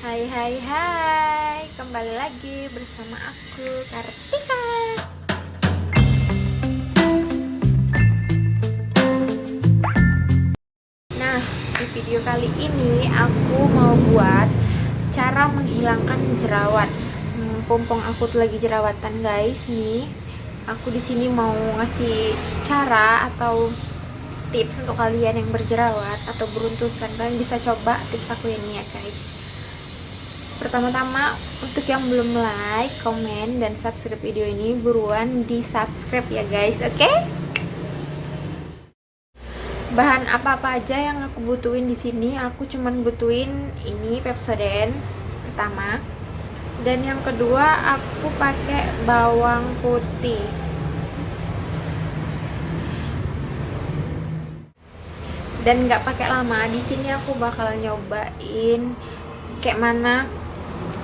Hai hai hai. Kembali lagi bersama aku Kartika. Nah di video kali ini Aku mau buat Cara menghilangkan jerawat. Hmm, Pompong aku tuh lagi jerawatan guys Nih. Aku di sini mau ngasih cara Atau tips untuk kalian yang berjerawat atau beruntusan. Kalian bisa coba tips aku ini ya guys pertama-tama untuk yang belum like, komen, dan subscribe video ini buruan di subscribe ya guys oke okay? bahan apa-apa aja yang aku butuhin di sini aku cuman butuhin ini Pepsodent pertama dan yang kedua aku pakai bawang putih dan nggak pakai lama di sini aku bakal nyobain kayak mana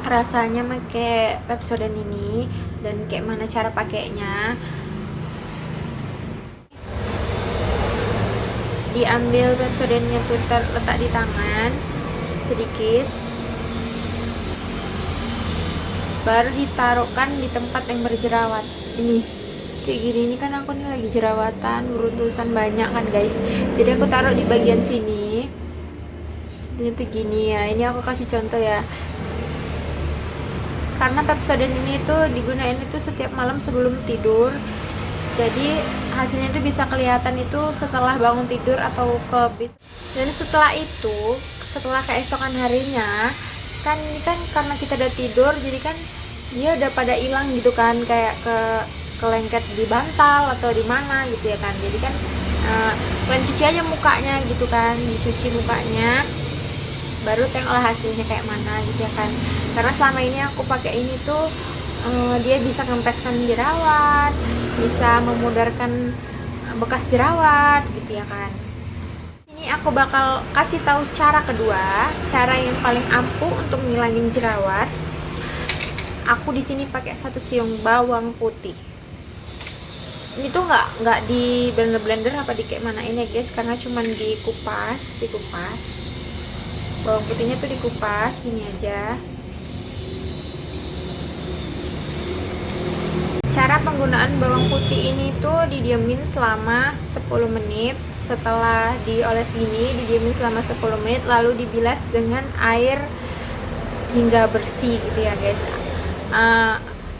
rasanya pakai Pepsodent ini dan kayak mana cara pakainya. Diambil Pepsodentnya tuh letak di tangan sedikit. Baru ditaruhkan di tempat yang berjerawat. Ini kayak gini ini kan aku nih lagi jerawatan beruntusan banyak kan guys. Jadi aku taruh di bagian sini. Ini tuh gini ya ini aku kasih contoh ya karena Pepsodent ini tuh digunain itu setiap malam sebelum tidur. Jadi hasilnya itu bisa kelihatan itu setelah bangun tidur atau ke bis. Dan setelah itu setelah keesokan harinya kan ini kan karena kita udah tidur jadi kan dia udah pada hilang gitu kan kayak ke kelengket di bantal atau di mana gitu ya kan. Jadi kan uh, kalian cuci aja mukanya gitu kan dicuci mukanya baru tengoklah hasilnya kayak mana gitu ya kan. Karena selama ini aku pakai ini tuh uh, dia bisa ngempeskan jerawat bisa memudarkan bekas jerawat gitu ya kan. Ini aku bakal kasih tahu cara kedua cara yang paling ampuh untuk ngilangin jerawat. Aku di sini pakai satu siung bawang putih. Ini tuh nggak nggak di blender blender apa di kayak mana ini ya guys. Karena cuman dikupas dikupas bawang putihnya tuh dikupas gini aja. Cara penggunaan bawang putih ini tuh didiamin selama 10 menit. Setelah dioles gini didiamin selama 10 menit lalu dibilas dengan air hingga bersih gitu ya guys. Uh,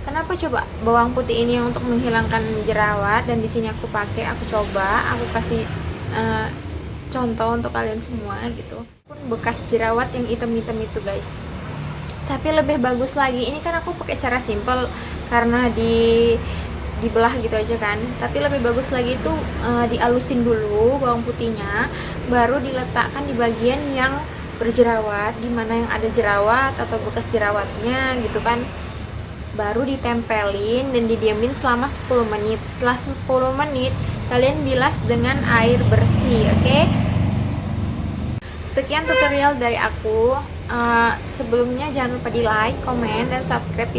Kenapa coba bawang putih ini untuk menghilangkan jerawat? Dan di sini aku pakai, aku coba, aku kasih uh, contoh untuk kalian semua gitu. Pun bekas jerawat yang hitam-hitam itu guys. Tapi lebih bagus lagi, ini kan aku pakai cara simple karena di dibelah gitu aja kan. Tapi lebih bagus lagi itu uh, dialusin dulu bawang putihnya, baru diletakkan di bagian yang berjerawat, di mana yang ada jerawat atau bekas jerawatnya gitu kan baru ditempelin dan didiamin selama 10 menit setelah 10 menit kalian bilas dengan air bersih oke okay? Sekian tutorial dari aku. Uh, sebelumnya jangan lupa di like, komen, dan subscribe